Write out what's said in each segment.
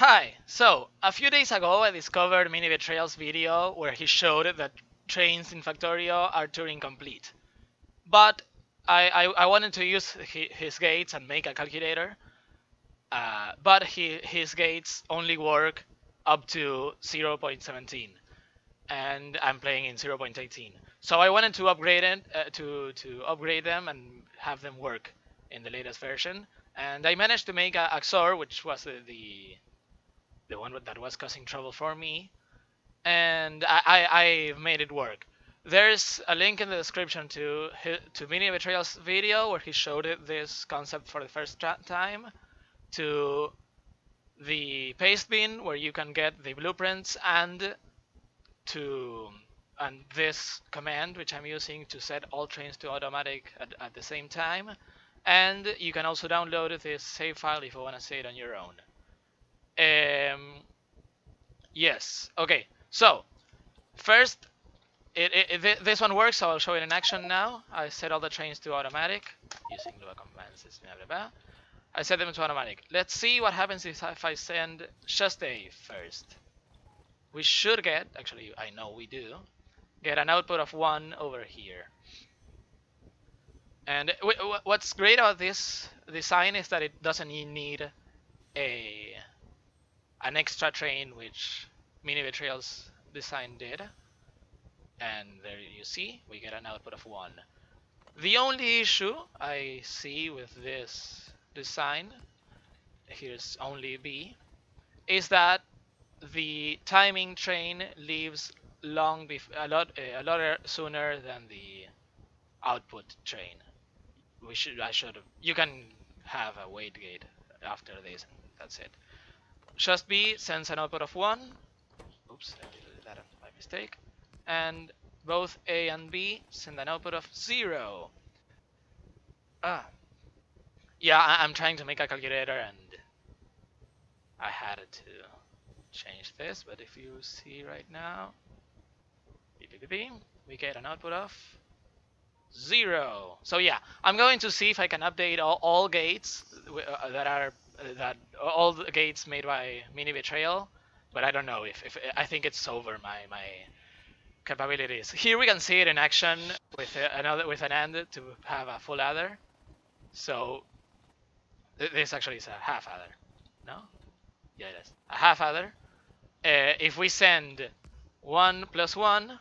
Hi, so a few days ago I discovered Mini Betrayal's video where he showed that trains in Factorio are Turing complete. But I, I, I wanted to use his gates and make a calculator, uh, but he, his gates only work up to 0.17 and I'm playing in 0.18. So I wanted to upgrade it uh, to to upgrade them and have them work in the latest version. And I managed to make a XOR, which was the, the the one that was causing trouble for me, and I, I, I made it work. There's a link in the description to to Mini Betrayal's video where he showed this concept for the first time, to the Pastebin where you can get the blueprints and to and this command which I'm using to set all trains to automatic at, at the same time and you can also download this save file if you want to see it on your own. Um, yes. Okay. So first, it, it, it, this one works. So I'll show it in action now. I set all the trains to automatic using Lua commands. Blah, blah, blah. I set them to automatic. Let's see what happens if, if I send just a first. We should get, actually I know we do, get an output of 1 over here. And what's great about this design is that it doesn't need a an extra train which Mini Betrayal's design did. And there you see, we get an output of 1. The only issue I see with this design, here's only B, is that the timing train leaves long before a lot a lot er-, sooner than the output train. We should I should you can have a wait gate after this that's it. Just B sends an output of 1. Oops, I did that by mistake. And both A and B send an output of 0. Ah. Yeah, I am trying to make a calculator and I had to change this, but if you see right now, we get an output of 0. So yeah, I'm going to see if I can update all, all gates uh, that are that all the gates made by Mini Betrayal, but I don't know if, if I think it's over my my capabilities. Here we can see it in action with another with an AND to have a full adder. So this actually is a half adder. No? Yeah, it is. A half adder. Uh, if we send 1 plus 1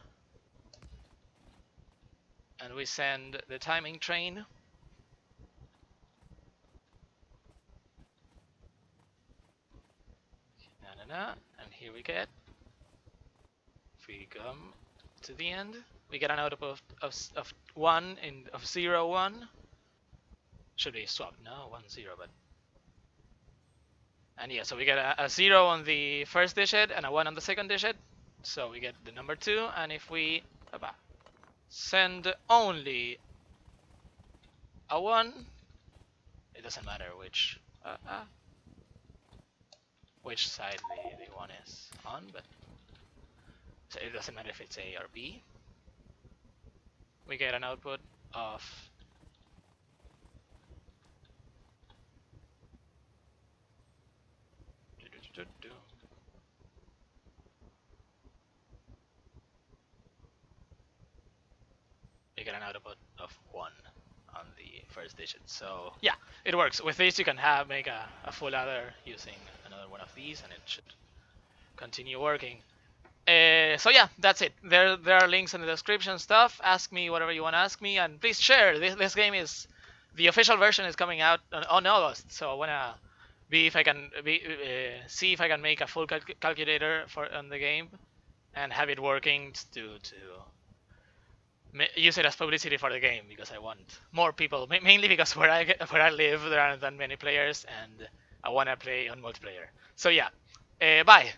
and we send the timing train and here we get, if we come to the end, we get an output of, of, of 1 in of 0, 1. Should be swapped, no, 1, 0, but. And yeah, so we get a, a 0 on the first digit and a 1 on the second digit. So we get the number 2, and if we send only a 1, it doesn't matter which. Uh, uh, which side the, the one is on, but so it doesn't matter if it's A or B. We get an output of we get an output of 1 on the first digit. So yeah, it works. With this you can have make a, a full adder using another one of these and it should continue working. Uh, so yeah, that's it. There there are links in the description stuff. Ask me whatever you want to ask me and please share. This, this game is the official version is coming out on, on August. So I want to be if I can be uh, see if I can make a full cal calculator for on the game and have it working to to use it as publicity for the game because I want more people. Mainly because where I where I live there aren't that many players and I want to play on multiplayer. So yeah, uh, bye.